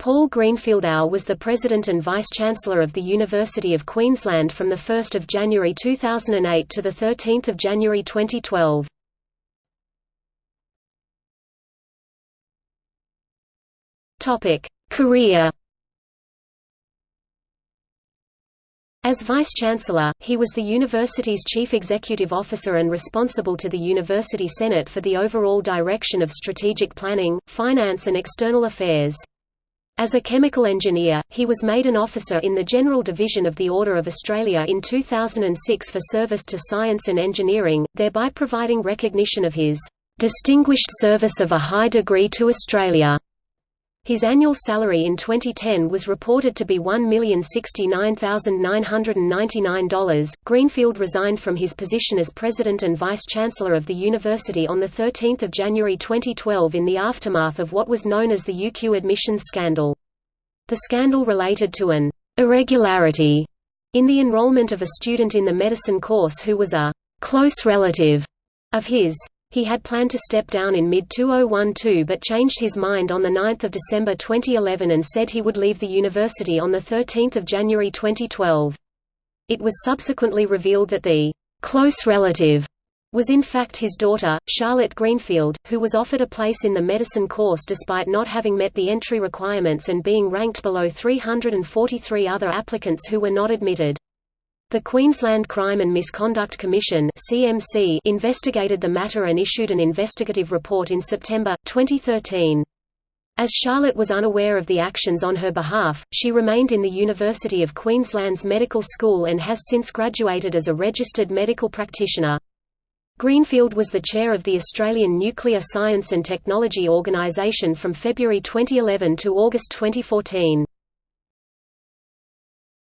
Paul Greenfield Howe was the President and Vice-Chancellor of the University of Queensland from 1 January 2008 to 13 January 2012. Career As Vice-Chancellor, he was the university's chief executive officer and responsible to the University Senate for the overall direction of strategic planning, finance and external affairs. As a chemical engineer, he was made an officer in the General Division of the Order of Australia in 2006 for service to science and engineering, thereby providing recognition of his "...distinguished service of a high degree to Australia." His annual salary in 2010 was reported to be $1,069,999. Greenfield resigned from his position as president and vice chancellor of the university on 13 January 2012 in the aftermath of what was known as the UQ admissions scandal. The scandal related to an irregularity in the enrollment of a student in the medicine course who was a close relative of his. He had planned to step down in mid-2012 but changed his mind on 9 December 2011 and said he would leave the university on 13 January 2012. It was subsequently revealed that the «close relative» was in fact his daughter, Charlotte Greenfield, who was offered a place in the medicine course despite not having met the entry requirements and being ranked below 343 other applicants who were not admitted. The Queensland Crime and Misconduct Commission (CMC) investigated the matter and issued an investigative report in September 2013. As Charlotte was unaware of the actions on her behalf, she remained in the University of Queensland's medical school and has since graduated as a registered medical practitioner. Greenfield was the chair of the Australian Nuclear Science and Technology Organisation from February 2011 to August 2014.